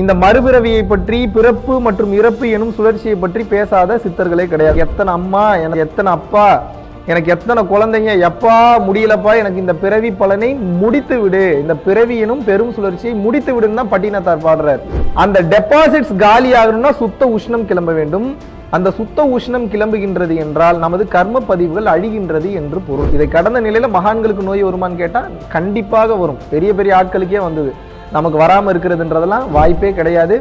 இந்த மறுபிறவியை பற்றி பிறப்பு மற்றும் இறப்பு எனும் சுழற்சியை பற்றி பேசாத சித்தர்களே கிடையாது. எத்தனை அம்மா எனக்கு எத்தனை அப்பா எனக்கு எத்தனை குழந்தைங்க எப்பா முடியலப்பா எனக்கு இந்த பிறவி பலனை முடித்து விடு. இந்த பிறவி எனும் பெரும் சுழற்சியை முடித்து விடுன்னு தான் பட்டினத்தார் பாடுறார். அந்த டெபாசிட்ஸ் காலி ஆகணும்னா சுத்த உஷ்ணம் கிளம்ப வேண்டும். அந்த சுத்த உஷ்ணம் கிளம்புகின்றது என்றால் நமது கர்ம பதிவுகள் அழிகின்றது என்று பொருள். இதை கடந்த நிலையில மகான்களுக்கு நோய் வருமான்னு கேட்டால் கண்டிப்பாக வரும். பெரிய பெரிய ஆட்களுக்கே வந்தது. நமக்கு வராமல் இருக்கிறதுன்றதெல்லாம் வாய்ப்பே கிடையாது.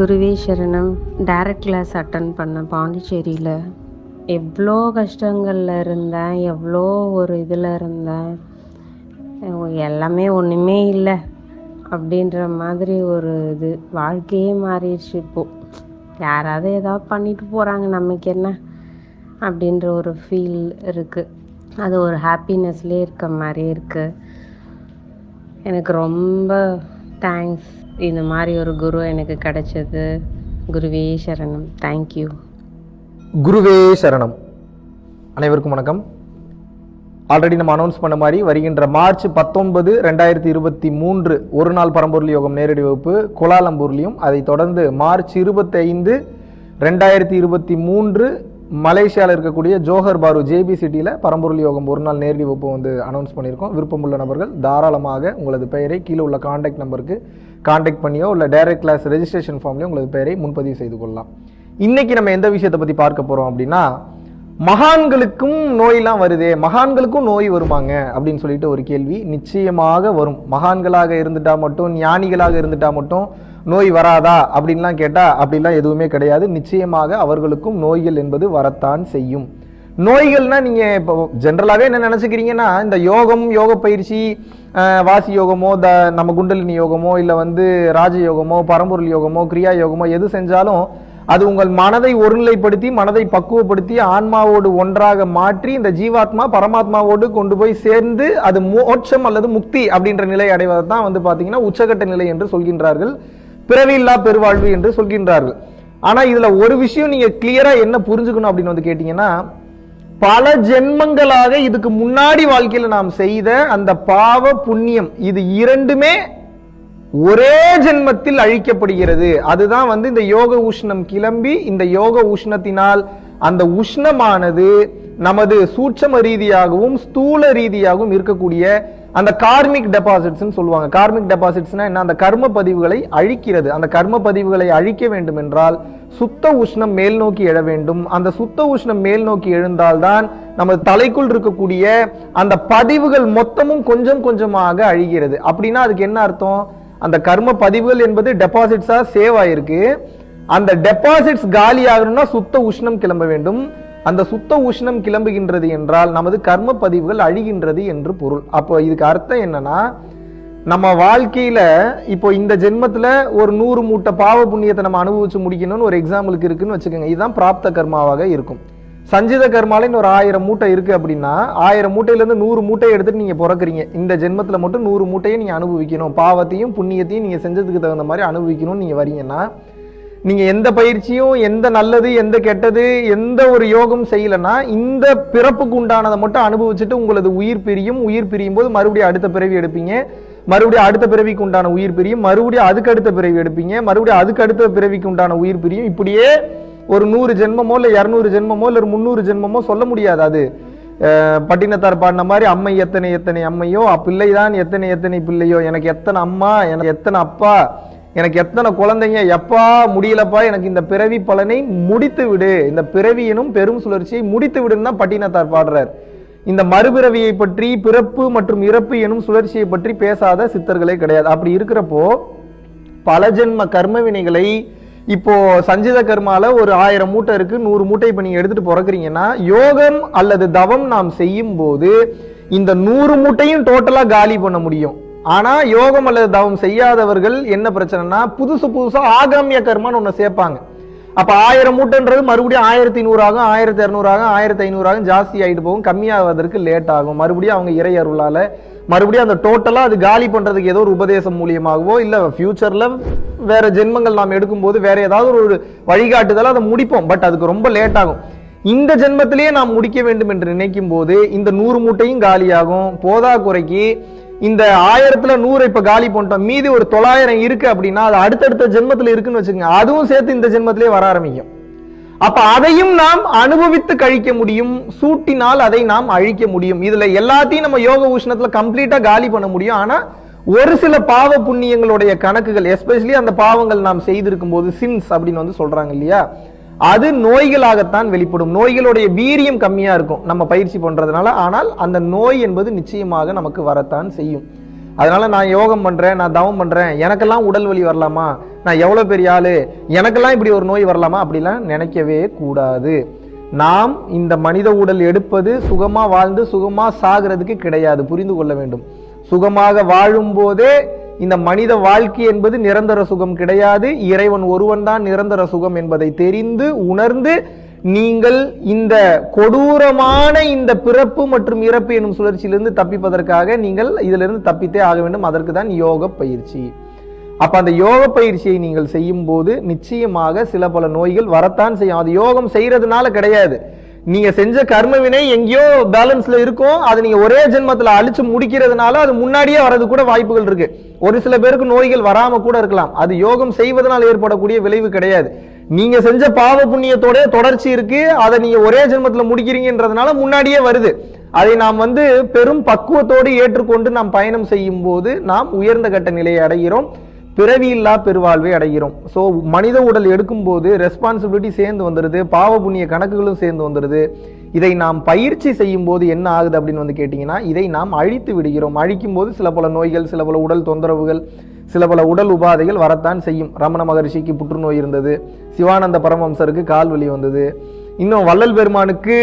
குருவே சரணம். டைரக்ட் கிளாஸ் அட்டன் பண்ண பாண்டிச்சேரியில் எவ்வளோ கஷ்டங்களில் இருந்தேன் எவ்வளோ ஒரு இதில் இருந்தேன். எல்லாமே ஒன்றுமே இல்லை அப்படின்ற மாதிரி ஒரு இது. வாழ்க்கையே மாறிடுச்சு இப்போது யாராவது ஏதாவது பண்ணிட்டு போகிறாங்க நமக்கு என்ன அப்படின்ற ஒரு ஃபீல் இருக்குது அது ஒரு ஹாப்பினஸ்லேயே இருக்க மாதிரி இருக்குது எனக்கு ரொம்ப தேங்க்ஸ் இந்த மாதிரி ஒரு குரு எனக்கு கிடைச்சது. குருவே சரணம். தேங்க்யூ குருவே சரணம். அனைவருக்கும் வணக்கம். ஆல்ரெடி நம்ம அனௌன்ஸ் பண்ண மாதிரி வருகின்ற மார்ச் பத்தொன்பது ரெண்டாயிரத்தி இருபத்தி மூன்று ஒரு நாள் பரம்பொருள் யோகம் நேரடி வகுப்பு கோலாலம்பூர்லையும் அதை தொடர்ந்து மார்ச் இருபத்தைந்து ரெண்டாயிரத்தி இருபத்தி மூன்று மலேசியாவில் இருக்கக்கூடிய ஜோஹர் பாரு ஜேபி சிட்டியில் பரம்பொருள் யோகம் ஒரு நாள் நேரடி வகுப்பு வந்து அனௌன்ஸ் பண்ணியிருக்கோம். விருப்பமுள்ள நபர்கள் தாராளமாக உங்களது பெயரை கீழே உள்ள காண்டாக்ட் நம்பருக்கு காண்டாக்ட் பண்ணியோ இல்லை டைரக்ட் கிளாஸ் ரெஜிஸ்ட்ரேஷன் ஃபார்ம்லேயோ உங்களது பெயரை முன்பதிவு செய்து கொள்ளலாம். இன்னைக்கு நம்ம எந்த விஷயத்தை பற்றி பார்க்க போகிறோம் அப்படின்னா மகான்களுக்கும் நோயெல்லாம் வருதே மகான்களுக்கும் நோய் வருமாங்க அப்படின்னு சொல்லிட்டு ஒரு கேள்வி நிச்சயமாக வரும். மகான்களாக இருந்துட்டா மட்டும் ஞானிகளாக இருந்துட்டா மட்டும் நோய் வராதா அப்படின்லாம் கேட்டால் அப்படிலாம் எதுவுமே கிடையாது. நிச்சயமாக அவர்களுக்கும் நோய்கள் என்பது வரத்தான் செய்யும். நோய்கள்னா நீங்கள் இப்போ ஜென்ரலாகவே என்ன நினச்சிக்கிறீங்கன்னா இந்த யோகம் யோக பயிற்சி வாசி யோகமோ த நம்ம குண்டலினி யோகமோ இல்லை வந்து ராஜ யோகமோ பரம்பொருள் யோகமோ கிரியா யோகமோ எது செஞ்சாலும் அது உங்கள் மனதை ஒருநிலைப்படுத்தி மனதை பக்குவப்படுத்தி ஆன்மாவோடு ஒன்றாக மாற்றி இந்த ஜீவாத்மா பரமாத்மாவோடு கொண்டு போய் சேர்ந்து அது மோட்சம் அல்லது முக்தி அப்படின்ற நிலை அடைவதை தான் வந்து பார்த்தீங்கன்னா உச்சகட்ட நிலை என்று சொல்கின்றார்கள். பிறவியில்லா பெருவாழ்வு என்று சொல்கின்றார்கள். ஆனால் இதில் ஒரு விஷயம் நீங்கள் கிளியராக என்ன புரிஞ்சுக்கணும் அப்படின்னு வந்து கேட்டிங்கன்னா பல ஜென்மங்களாக இதுக்கு முன்னாடி வாழ்க்கையில் நாம் செய்த அந்த பாவ புண்ணியம் இது இரண்டுமே ஒரே ஜென்மத்தில் அழிக்கப்படுகிறது. அதுதான் வந்து இந்த யோக உஷ்ணம் கிளம்பி இந்த யோக உஷ்ணத்தினால் அந்த உஷ்ணமானது நமது சூட்சம ரீதியாகவும் ஸ்தூல ரீதியாகவும் இருக்கக்கூடிய அந்த கார்மிக் டெபாசிட்ஸ்னு சொல்லுவாங்க. கார்மிக் டெபாசிட்ஸ்னா என்ன? அந்த கர்ம பதிவுகளை அழிக்கிறது. அந்த கர்ம பதிவுகளை அழிக்க வேண்டும் என்றால் சுத்த உஷ்ணம் மேல் நோக்கி எழ வேண்டும். அந்த சுத்த உஷ்ணம் மேல் நோக்கி எழுந்தால்தான் நமது தலைக்குள் இருக்கக்கூடிய அந்த பதிவுகள் மொத்தமும் கொஞ்சம் கொஞ்சமாக அழிகிறது. அப்படின்னா அதுக்கு என்ன அர்த்தம்? அந்த கர்ம பதிவுகள் என்பது டெபாசிட்ஸா சேவ் ஆயிருக்கு. அந்த டெபாசிட்ஸ் காலி ஆகணும்னா சுத்த உஷ்ணம் கிளம்ப வேண்டும். அந்த சுத்த உஷ்ணம் கிளம்புகின்றது என்றால் நமது கர்ம பதிவுகள் அழிகின்றது என்று பொருள். அப்போ இதுக்கு அர்த்தம் என்னன்னா நம்ம வாழ்க்கையில இப்போ இந்த ஜென்மத்துல ஒரு நூறு மூட்டை பாவ புண்ணியத்தை நம்ம அனுபவிச்சு முடிக்கணும்னு ஒரு எக்ஸாம்பிளுக்கு இருக்குன்னு வச்சுக்கோங்க. இதுதான் பிராப்த கர்மாவாக இருக்கும். சஞ்சித கர்மால ஒரு ஆயிரம் மூட்டை இருக்குது அப்படின்னா ஆயிரம் மூட்டையிலேருந்து நூறு மூட்டையை எடுத்துகிட்டு நீங்கள் பிறக்குறீங்க. இந்த ஜென்மத்தில் மட்டும் நூறு மூட்டையை நீங்கள் அனுபவிக்கணும். பாவத்தையும் புண்ணியத்தையும் நீங்கள் செஞ்சதுக்கு தகுந்த மாதிரி அனுபவிக்கணும்னு நீங்கள் வரீங்கன்னா நீங்கள் எந்த பயிற்சியும் எந்த நல்லது எந்த கெட்டது எந்த ஒரு யோகம் செய்யலைன்னா இந்த பிறப்புக்கு உண்டானதை மட்டும் அனுபவிச்சுட்டு உங்களது உயிர் பிரியும். உயிர் பிரியும் போது மறுபடியும் அடுத்த பிறவி எடுப்பீங்க. மறுபடியும் அடுத்த பிறவிக்கு உண்டான உயிர் பிரியும். மறுபடியும் அதுக்கு அடுத்த பிறவி எடுப்பீங்க. மறுபடியும் அதுக்கு அடுத்த பிறவிக்கு உண்டான உயிர் பிரியும். இப்படியே ஒரு நூறு ஜென்மமோ இல்லை இரநூறு ஜென்மமோ இல்லை ஒரு முந்நூறு ஜென்மமோ சொல்ல முடியாது அது. பட்டினத்தார் பாடின மாதிரி அம்மை எத்தனை எத்தனை அம்மையோ பிள்ளைதான் எத்தனை எத்தனை பிள்ளையோ எனக்கு எத்தனை அம்மா எனக்கு எத்தனை அப்பா எனக்கு எத்தனை குழந்தைங்க எப்பா முடியலப்பா எனக்கு இந்த பிறவி பலனை முடித்து விடு. இந்த பிறவி எனும் பெரும் சுழற்சியை முடித்து விடுன்னு தான் பட்டினத்தார் பாடுறார். இந்த மறுபிறவியை பற்றி பிறப்பு மற்றும் இறப்பு எனும் சுழற்சியை பற்றி பேசாத சித்தர்களே கிடையாது. அப்படி இருக்கிறப்போ பல ஜென்ம கர்ம வினைகளை இப்போ சஞ்சித கர்மால ஒரு ஆயிரம் மூட்டை இருக்கு நூறு மூட்டை இப்போ நீங்க எடுத்துட்டு பிறக்குறீங்கன்னா யோகம் அல்லது தவம் நாம் செய்யும் போது இந்த நூறு மூட்டையும் டோட்டலா காலி பண்ண முடியும். ஆனா யோகம் அல்லது தவம் செய்யாதவர்கள் என்ன பிரச்சனைனா புதுசு புதுசா ஆகாமிய கர்மான்னு ஒன்று சேர்ப்பாங்க. அப்போ ஆயிரம் மூட்டைன்றது மறுபடியும் ஆயிரத்தி நூறாகும் ஆயிரத்தி இரநூறாகும் ஆயிரத்தி ஐநூறாகும் ஜாஸ்தி ஆகிட்டு போகும் கம்மியாவதற்கு லேட் ஆகும். மறுபடியும் அவங்க இறை அருளால் மறுபடியும் அந்த டோட்டலாக அது காலி பண்ணுறதுக்கு ஏதோ ஒரு உபதேசம் மூலியமாகவோ இல்லை ஃப்யூச்சரில் வேறு ஜென்மங்கள் நாம் எடுக்கும்போது வேறு ஏதாவது ஒரு வழிகாட்டுதலாக அதை முடிப்போம். பட் அதுக்கு ரொம்ப லேட் ஆகும். இந்த ஜென்மத்திலேயே நாம் முடிக்க வேண்டும் என்று நினைக்கும் போது இந்த நூறு மூட்டையும் காலியாகும். போதா குறைக்கு இந்த ஆயிரத்துல நூறு இப்ப காலி பண்ணிட்டோம். மீதி ஒரு தொள்ளாயிரம் இருக்கு அப்படின்னா அது அடுத்தடுத்த ஜென்மத்துல இருக்குன்னு வச்சுக்கோங்க. அதுவும் சேர்த்து இந்த ஜென்மத்திலே வர ஆரம்பிக்கும். அப்ப அதையும் நாம் அனுபவித்து கழிக்க முடியும். சூட்டினால் அதை நாம் அழிக்க முடியும். இதுல எல்லாத்தையும் நம்ம யோக உஷ்ணத்துல கம்ப்ளீட்டா காலி பண்ண முடியும். ஆனா ஒரு சில பாவ புண்ணியங்களுடைய கணக்குகள் எஸ்பெஷலி அந்த பாவங்கள் நாம் செய்திருக்கும் போது சின்ஸ் அப்படின்னு வந்து சொல்றாங்க இல்லையா? அது நோய்களாகத்தான் வெளிப்படும். நோய்களுடைய வீரியம் கம்மியாக இருக்கும் நம்ம பயிற்சி பண்ணுறதுனால ஆனால் அந்த நோய் என்பது நிச்சயமாக நமக்கு வரத்தான் செய்யும். அதனால் நான் யோகம் பண்ணுறேன் நான் தவம் பண்ணுறேன் எனக்கெல்லாம் உடல் வலி வரலாமா? நான் எவ்வளோ பெரிய ஆள்? எனக்கெல்லாம் இப்படி ஒரு நோய் வரலாமா? அப்படிலாம் நினைக்கவே கூடாது. நாம் இந்த மனித உடல் எடுப்பது சுகமாக வாழ்ந்து சுகமாக சாகிறதுக்கு கிடையாது புரிந்து கொள்ள வேண்டும். சுகமாக வாழும் போதே இந்த மனித வாழ்க்கை என்பது நிரந்தர சுகம் கிடையாது. இறைவன் ஒருவன் தான் நிரந்தர சுகம் என்பதை தெரிந்து உணர்ந்து நீங்கள் இந்த கொடூரமான இந்த பிறப்பு மற்றும் இறப்பு எனும் சுழற்சியிலிருந்து தப்பிப்பதற்காக நீங்கள் இதிலிருந்து தப்பித்தே ஆக வேண்டும். அதற்கு தான் யோக பயிற்சி. அப்ப அந்த யோக பயிற்சியை நீங்கள் செய்யும் போது நிச்சயமாக சில பல நோய்கள் வரத்தான் செய்யும். அது யோகம் செய்யறதுனால கிடையாது. நீங்க செஞ்ச கர்ம வினை எங்கேயோ பேலன்ஸ்ல இருக்கும். அது நீங்க ஒரே ஜென்மத்துல அழிச்சு முடிக்கிறதுனால அது முன்னாடியே வரது கூட வாய்ப்புகள் இருக்கு. ஒரு சில பேருக்கு நோய்கள் வராம கூட இருக்கலாம். அது யோகம் செய்வதனால் ஏற்படக்கூடிய விளைவு கிடையாது. நீங்க செஞ்ச பாவ புண்ணியத்தோட தொடர்ச்சி இருக்கு. அதை நீங்க ஒரே ஜென்மத்துல முடிக்கிறீங்கன்றதுனால முன்னாடியே வருது. அதை நாம் வந்து பெரும் பக்குவத்தோடு ஏற்றுக்கொண்டு நாம் பயணம் செய்யும் போது நாம் உயர்ந்த கட்ட நிலையை அடைகிறோம். பிறவியில்லா பெருவாழ்வை அடைகிறோம். ஸோ மனித உடல் எடுக்கும்போது ரெஸ்பான்சிபிலிட்டி சேர்ந்து வந்துடுது பாவ புண்ணிய கணக்குகளும் சேர்ந்து வந்துடுது இதை நாம் பயிற்சி செய்யும் போது என்ன ஆகுது அப்படின்னு வந்து கேட்டிங்கன்னா இதை நாம் அழித்து விடுகிறோம். அழிக்கும் போது சில பல நோய்கள் சில பல உடல் தொந்தரவுகள் சில பல உடல் உபாதைகள் வரத்தான் செய்யும். ரமண மகரிஷிக்கு புற்றுநோய் இருந்தது. சிவானந்த பரமம்சருக்கு கால் வலி வந்தது. இன்னும் வள்ளல் பெருமானுக்கு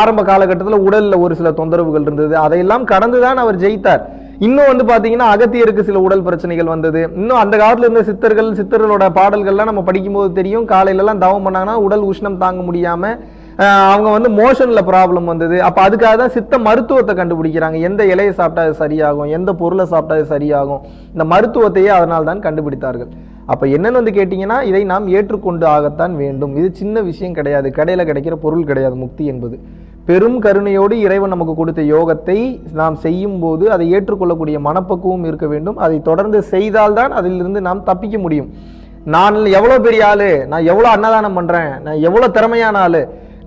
ஆரம்ப காலகட்டத்தில் உடலில் ஒரு சில தொந்தரவுகள் இருந்தது. அதையெல்லாம் கடந்துதான் அவர் ஜெயித்தார். இன்னும் வந்து பார்த்தீங்கன்னா அகத்தியருக்கு சில உடல் பிரச்சனைகள் வந்தது. இன்னும் அந்த காலத்தில் இருந்த சித்தர்கள் சித்தர்களோட பாடல்கள்லாம் நம்ம படிக்கும்போது தெரியும். காலையிலலாம் தவம் பண்ணாங்கன்னா உடல் உஷ்ணம் தாங்க முடியாமல் அவங்க வந்து மோஷனில் ப்ராப்ளம் வந்தது. அப்போ அதுக்காக தான் சித்த மருத்துவத்தை கண்டுபிடிக்கிறாங்க. எந்த இலையை சாப்பிட்டா அது சரியாகும்? எந்த பொருளை சாப்பிட்டா அது சரியாகும்? இந்த மருத்துவத்தையே அதனால் தான் கண்டுபிடித்தார்கள். அப்போ என்னென்னு வந்து கேட்டிங்கன்னா இதை நாம் ஏற்றுக்கொண்டு ஆகத்தான் வேண்டும். இது சின்ன விஷயம் கிடையாது. கடையில் கிடைக்கிற பொருள் கிடையாது. முக்தி என்பது. பெரும் கருணையோடு இறைவன் நமக்கு கொடுத்த யோகத்தை நாம் செய்யும் போது அதை ஏற்றுக்கொள்ளக்கூடிய மனப்பக்குவம் இருக்க வேண்டும். அதை தொடர்ந்து செய்தால்தான் அதிலிருந்து நாம் தப்பிக்க முடியும். நான் எவ்வளோ பெரிய ஆளு? நான் எவ்வளோ அன்னதானம் பண்ணுறேன் நான் எவ்வளோ திறமையான ஆளு?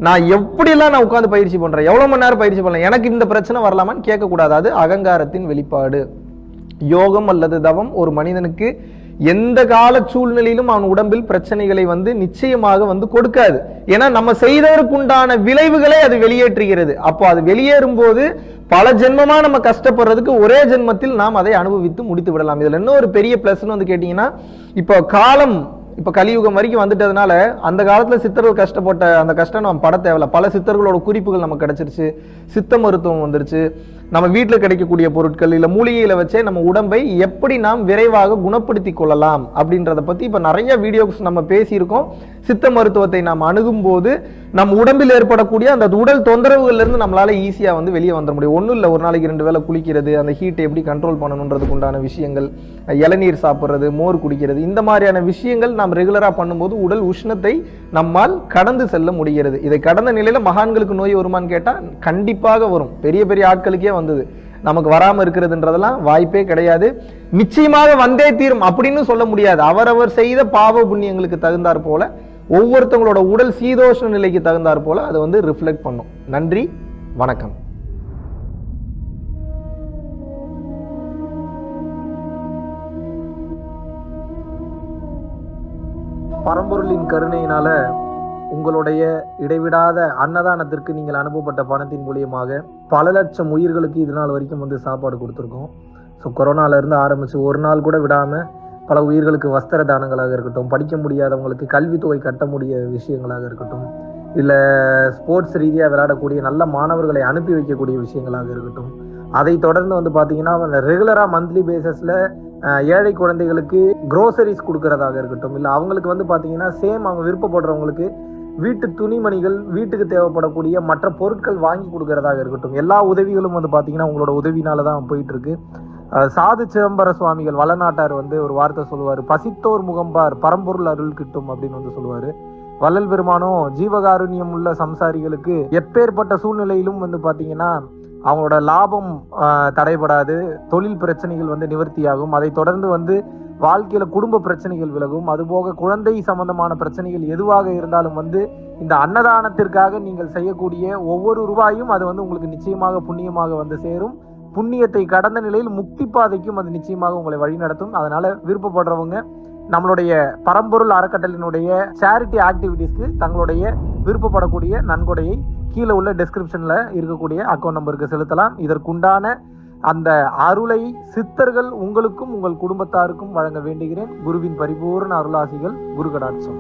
நான் எப்படியெல்லாம் நான் உட்காந்து பயிற்சி பண்ணுறேன் எவ்வளோ மணி நேரம் பயிற்சி பண்ணலாம்? எனக்கு இந்த பிரச்சனை வரலாமான்னு கேட்கக்கூடாது. அது அகங்காரத்தின் வெளிப்பாடு. யோகம் அல்லது தவம் ஒரு மனிதனுக்கு எந்த கால சூழ்நிலையிலும் அவன் உடம்பில் பிரச்சனைகளை வந்து நிச்சயமாக வந்து கொடுக்காது. ஏன்னா நம்ம செய்ததற்குண்டான விளைவுகளை அது வெளியேற்றுகிறது. அப்போ அது வெளியேறும் போது பல ஜென்மமா நம்ம கஷ்டப்படுறதுக்கு ஒரே ஜென்மத்தில் நாம் அதை அனுபவித்து முடித்து விடலாம். இதுல என்ன ஒரு பெரிய பிளஸ்ன்னு வந்து கேட்டீங்கன்னா இப்போ காலம் இப்ப கலியுகம் வரைக்கும் வந்துட்டதுனால அந்த காலத்துல சித்தர்கள் கஷ்டப்பட்ட அந்த கஷ்டம் நம்ம பட தேவையில்ல. பல சித்தர்களோட குறிப்புகள் நமக்கு கிடைச்சிருச்சு. சித்த மருத்துவம் வந்துருச்சு. நம்ம வீட்டில் கிடைக்கக்கூடிய பொருட்கள் இல்லை மூலிகையில் வச்சே நம்ம உடம்பை எப்படி நாம் விரைவாக குணப்படுத்தி கொள்ளலாம் அப்படின்றத பத்தி இப்ப நிறைய வீடியோஸ் நம்ம பேசியிருக்கோம். சித்த மருத்துவத்தை நாம் அணுகும் போது நம் உடம்பில் ஏற்படக்கூடிய அந்த உடல் தொந்தரவுகள்ல இருந்து நம்மளால ஈஸியா வந்து வெளியே வந்துட முடியும். ஒன்றும் இல்லை ஒரு நாளைக்கு ரெண்டு வேளை குளிக்கிறது அந்த ஹீட்டை எப்படி கண்ட்ரோல் பண்ணணுன்றதுக்கு உண்டான விஷயங்கள் இளநீர் சாப்பிட்றது மோர் குடிக்கிறது இந்த மாதிரியான விஷயங்கள் நாம் ரெகுலரா பண்ணும்போது உடல் உஷ்ணத்தை நம்மால் கடந்து செல்ல முடிகிறது. இதை கடந்த நிலையில மகான்களுக்கு நோய் வருமான்னு கேட்டா கண்டிப்பாக வரும். பெரிய பெரிய ஆட்களுக்கே வந்தது. நமக்கு வராமல் இருக்கிறதுன்றதெல்லாம் வாய்ப்பே கிடையாது. நிச்சயமாக வந்தே தீரும் அப்படின்னு சொல்ல முடியாது. அவரவர் செய்த பாவ புண்ணியங்களுக்கு தகுந்தாற் போல ஒவ்வொருத்தவங்களோட உடல் சீதோஷ்ண நிலைக்கு தகுந்தாற் போல அதை வந்து ரிஃப்ளெக்ட் பண்ணும். நன்றி வணக்கம். பரம்பொருளின் கருணையினால உங்களுடைய இடைவிடாத அன்னதானத்திற்கு நீங்கள் அனுப்பப்பட்ட பணத்தின் மூலியமாக பல லட்சம் உயிர்களுக்கு இது நாள் வரைக்கும் வந்து சாப்பாடு கொடுத்துருக்கோம். ஸோ கொரோனால இருந்து ஆரம்பிச்சு ஒரு நாள் கூட விடாமல் பல உயிர்களுக்கு வஸ்திர தானங்களாக இருக்கட்டும் படிக்க முடியாதவங்களுக்கு கல்வித்தொகை கட்ட முடிய விஷயங்களாக இருக்கட்டும் இல்லை ஸ்போர்ட்ஸ் ரீதியாக விளையாடக்கூடிய நல்ல மாணவர்களை அனுப்பி வைக்கக்கூடிய விஷயங்களாக இருக்கட்டும். அதை தொடர்ந்து வந்து பார்த்தீங்கன்னா ரெகுலராக மந்த்லி பேசிஸில் ஏழை குழந்தைகளுக்கு குரோசரிஸ் கொடுக்கறதாக இருக்கட்டும் இல்லை அவங்களுக்கு வந்து பார்த்தீங்கன்னா சேம் அவங்க விருப்பப்படுறவங்களுக்கு வீட்டு துணிமணிகள் வீட்டுக்கு தேவைப்படக்கூடிய மற்ற பொருட்கள் வாங்கி கொடுக்கறதாக இருக்கட்டும். எல்லா உதவிகளும் வந்து பார்த்தீங்கன்னா உங்களோட உதவினால தான் போயிட்டு இருக்கு. சாது சிதம்பர சுவாமிகள் வளநாட்டார் வந்து ஒரு வார்த்தை சொல்லுவார். பசித்தோர் முகம்பார் பரம்பொருள் அருள் கிட்டும் அப்படின்னு வந்து சொல்லுவார். வள்ளல் பெருமானும் ஜீவகாருண்யம் உள்ள சம்சாரிகளுக்கு எப்பேற்பட்ட சூழ்நிலையிலும் வந்து பார்த்தீங்கன்னா அவங்களோட லாபம் தடைபடாது. தொழில் பிரச்சனைகள் வந்து நிவர்த்தியாகும். அதை தொடர்ந்து வந்து வாழ்க்கையில குடும்ப பிரச்சனைகள் விலகும். அதுபோக குழந்தை சம்பந்தமான பிரச்சனைகள் எதுவாக இருந்தாலும் வந்து இந்த அன்னதானத்திற்காக நீங்கள் செய்யக்கூடிய ஒவ்வொரு ரூபாயும் அது வந்து உங்களுக்கு நிச்சயமாக புண்ணியமாக வந்து சேரும். புண்ணியத்தை கடந்த நிலையில் முக்தி பாதைக்கும் அது நிச்சயமாக உங்களை வழிநடத்தும் அதனால விருப்பப்படுறவங்க நம்மளுடைய பரம்பொருள் அறக்கட்டளினுடைய சேரிட்டி ஆக்டிவிட்டீஸ்க்கு தங்களுடைய விருப்பப்படக்கூடிய நன்கொடையை கீழே உள்ள டிஸ்கிரிப்ஷனில் இருக்கக்கூடிய அக்கௌண்ட் நம்பருக்கு செலுத்தலாம். இதற்குண்டான அந்த அருளை சித்தர்கள் உங்களுக்கும் உங்கள் குடும்பத்தாருக்கும் வழங்க வேண்டுகிறேன். குருவின் பரிபூர்ண அருளாசிகள் குரு கடாட்சம்